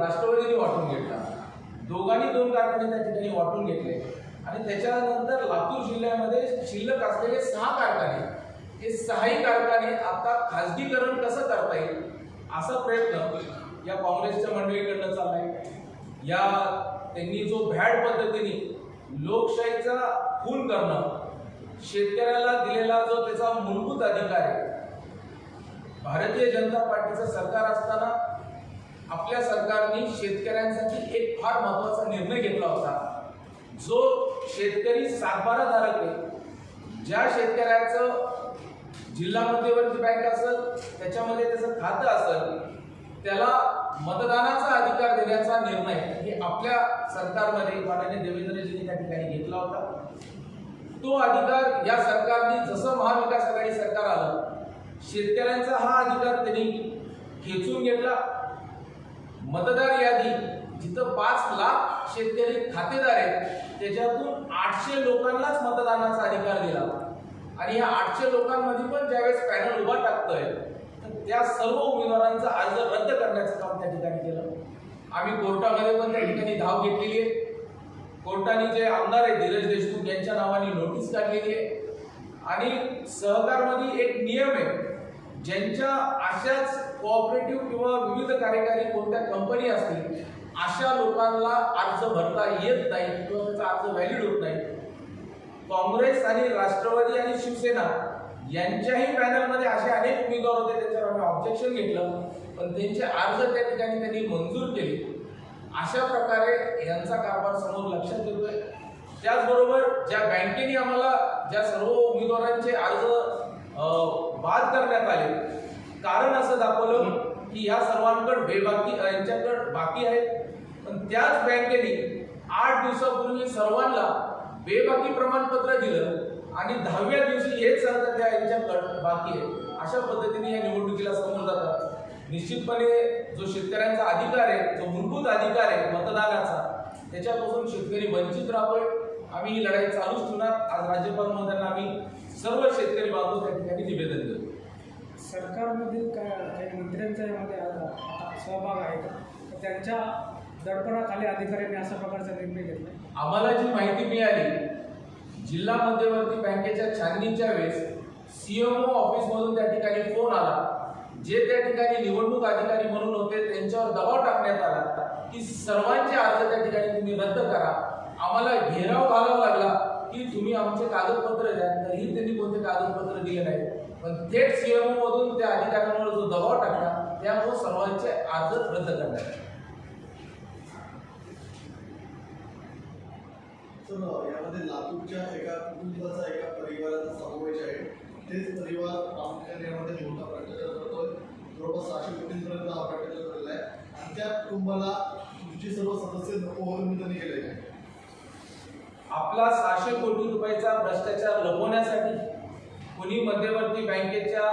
राष्ट्रवादीने वाटून घेतला. दोघांनी दोन कारखाने त्या ठिकाणी वाटून घेतले. आणि त्याच्यानंतर लातूर जिल्ह्यामध्ये शिल्लक असलेले सहा कारखाने. हे सहाही कारखाने आता खाजगीकरण कसं करता येईल असा प्रयत्न या काँग्रेसच्या मंडळीकडनं चाललाय. या त्यांनी जो भॅड पद्धतीने लोकशाहीचा खून करणं शेतकऱ्याला दिलेला जो त्याचा मूलभूत अधिकार आहे भारतीय जनता पार्टीचं सरकार असताना आपल्या सरकारने शेतकऱ्यांसाठी एक फार महत्त्वाचा निर्णय घेतला होता. जो शेतकरी सातबाराधारक आहे. ज्या शेतकऱ्याचं जिल्हा मध्यवर्ती बँक असेल त्याच्यामध्ये त्याचं खातं असेल त्याला मतदानाचा अधिकार देण्याचा निर्णय हे आपल्या सरकारमध्ये माननीय देवेंद्रजींनी त्या ठिकाणी घेतला होता. तो अधिकार या सरकारने जसं महाविकास आघाडी सरकार आलं शेतकऱ्यांचा हा अधिकार त्यांनी खेचून घेतला. मतदार यादी जिथं पाच लाख शेतकरी खातेदार आहेत त्याच्यातून आठशे लोकांनाच मतदानाचा अधिकार दिला. आणि या आठशे लोकांमध्ये पण ज्यावेळेस पॅनल उभा टाकतोय तर त्या सर्व उमेदवारांचा अर्ज रद्द करण्याचं काम त्या ठिकाणी केलं. आम्ही कोर्टामध्ये पण त्या ठिकाणी धाव घेतलेली आहे. कोर्टाने जे आमदार आहे धीरज देशमुख यांच्या नावाने नोटीस काढलेली आहे. आणि सहकारमध्ये एक नियम आहे ज्यांच्या अशाच कोऑपरेटिव्ह किंवा विविध कार्यकारी कोणत्या कंपनी असतील अशा लोकांना अर्ज भरता येत नाही किंवा त्याचा अर्ज व्हॅलिड होत नाही. काँग्रेस आणि राष्ट्रवादी आणि शिवसेना यांच्याही पॅनलमध्ये असे अनेक उमेदवार होते त्याच्यावर आम्ही ऑब्जेक्शन घेतलं. पण त्यांचे अर्ज त्या ठिकाणी त्यांनी मंजूर केले. अशा प्रकारे यांचा कारभार समोर लक्षात येतोय. त्याचबरोबर ज्या बँकेने आम्हाला ज्या सर्व उमेदवारांचे अर्ज बाद करण्यात आले कारण असं दाखवलं की ह्या सर्वांकडे बेबाकी यांच्याकडे बाकी आहे. पण त्याच बँकेने आठ दिवसापूर्वी सर्वांना बेबाकी प्रमाणपत्र दिलं आणि दहाव्या दिवशी हेच सांगतात त्या यांच्याकडे बाकी आहे. अशा पद्धतीने या निवडणुकीला समोर जातात. निश्चितपणे जो शेतकऱ्यांचा अधिकार आहे जो मूलभूत अधिकार आहे मतदानाचा त्याच्यापासून शेतकरी वंचित राहतोय. आम्ही ही लढाई चालूच ठेवणार. आज राज्यपाल महोदयांना आम्ही सर्व शेतकरी बांधव त्या ठिकाणी निवेदन देतो. सरकारमधील काय काही मंत्र्यांचा यामध्ये आता सहभाग आहे का? तर त्यांच्या दडपणाखाली अधिकाऱ्यांनी अशा प्रकारचा निर्णय घेतला. आम्हाला जी माहिती मिळाली जिल्हा मध्यवर्ती बँकेच्या छाननीच्या वेळेस सीएमओ ऑफिसमधून त्या ठिकाणी फोन आला. जे त्या ठिकाणी निवडणूक अधिकारी म्हणून होते त्यांच्यावर दबाव टाकण्यात आला की सर्वांचे अर्ज त्या ठिकाणी तुम्ही रद्द करा. आम्हाला घेराव घालावा लागला की तुम्ही आमचे कागदपत्र द्या तरीही त्यांनी कोणते कागदपत्र दिले नाही पण थेट सीएमओ मधून त्या अधिकाऱ्यांवर जो दबाव टाकला त्यामुळे सर्वांचे अर्ज रद्द करण्यात आले. यामध्ये लातूरच्या एका कुटुंबाचा एका परिवाराचा समावेश आहे. तेच परिवार प्रामुख्याने यामध्ये मोठा भ्रष्टाचार करतोय. जवळपास सहाशे कोटींपर्यंत हा भ्रष्टाचार झालेला आहे. आणि त्या कुटुंबाला तुमचे सर्व सदस्य नको म्हणून त्यांनी आहे. आपला सहाशे कोटी रुपयाचा भ्रष्टाचार लपवण्यासाठी कुणी मध्यवर्ती बँकेच्या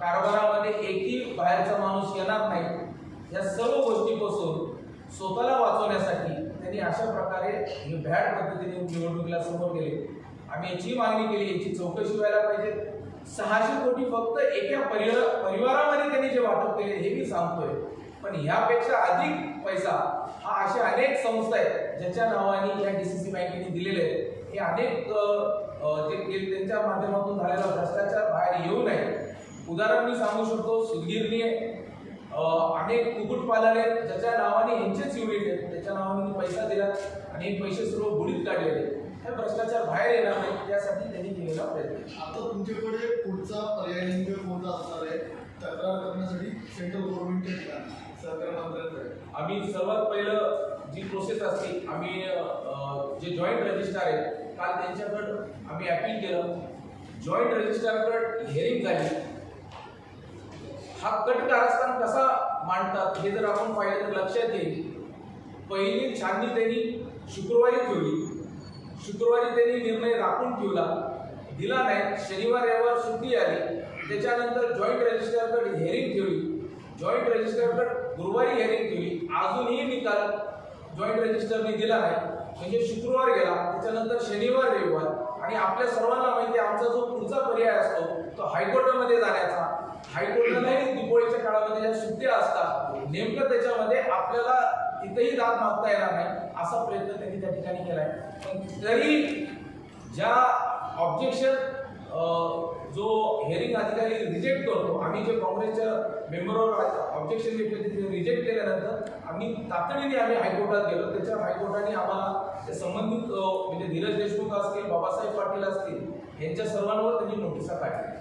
कारभारामध्ये एकही बाहेरचा माणूस येणार नाही या सर्व गोष्टीपासून स्वतःला वाचवण्यासाठी त्यांनी अशा प्रकारे हे भॅड पद्धतीने निवडणुकीला समोर गेले. आम्ही याची मागणी केली याची चौकशी व्हायला पाहिजे. सहाशे कोटी फक्त एका परिवार परिवारामध्ये त्यांनी जे वाटप केले हे मी सांगतोय. पण ह्यापेक्षा अधिक पैसा हा अशा अनेक संस्था आहेत ज्याच्या नावाने या डी सी सी बँकेने दिलेले आहेत. हे अनेक जे त्यांच्या माध्यमातून झालेला भ्रष्टाचार बाहेर येऊ नये. उदाहरण मी सांगू शकतो सुदगीरने अ, अनेक कुक्कुटपालन आहेत ज्याच्या नावाने यांचेच युनिट आहेत त्याच्या नावाने पैसा दिला आणि पैसे सर्व बुडीत काढलेले. हे भ्रष्टाचार बाहेर येणार नाही त्यासाठी त्यांनी केलेला प्रयत्न. आता तुमच्याकडे पुढचा पर्याय नेमका कोणता असणार आहे? तक्रार करण्यासाठी सेंट्रल गव्हर्नमेंटच्या ठिकाणी सहकार मंत्र्यांकडे. आम्ही सर्वात पहिलं जी प्रोसेस असते आम्ही जे जॉईंट रजिस्ट्रार आहेत काल त्यांच्याकडं आम्ही अपील केलं. जॉईंट रजिस्ट्रारकडे हेअरिंग झाली. हा कट कारस्थान कसा मांडतात हे जर आपण पाहिलं तर लक्षात येईल. पहिली छाननी त्यांनी शुक्रवारी ठेवली. शुक्रवारी त्यांनी निर्णय राखून ठेवला. दिला नाही. शनिवार रविवार सुट्टी आली. त्याच्यानंतर जॉईंट रजिस्ट्रारकडे हेअरिंग ठेवली. जॉईंट रजिस्ट्रारकडे गुरुवारी हेअरिंग ठेवली. अजूनही निकाल जॉईंट रजिस्टरने दिला नाही म्हणजे शुक्रवार गेला त्याच्यानंतर शनिवार रविवार. आणि आपल्या सर्वांना माहिती आहे आमचा जो पुढचा पर्याय असतो तो हायकोर्टामध्ये जाण्याचा. हायकोर्टालाही दिपोळीच्या काळामध्ये ज्या सुट्ट्या असतात नेमकं त्याच्यामध्ये आपल्याला तिथेही दाद मागता येणार नाही असा प्रयत्न त्यांनी त्या ठिकाणी केला आहे पण तरी ज्या ऑब्जेक्शन जो हेअरिंग अधिकारी रिजेक्ट करतो आम्ही जे काँग्रेसच्या मेंबरवर ऑब्जेक्शन घेतले ते रिजेक्ट केल्यानंतर आम्ही तातडीने आम्ही हायकोर्टात गेलो. त्याच्या हायकोर्टाने आम्हाला ते संबंधित म्हणजे धीरज देशमुख असतील बाबासाहेब पाटील असतील यांच्या सर्वांवर त्यांनी नोटिसा काढल्या.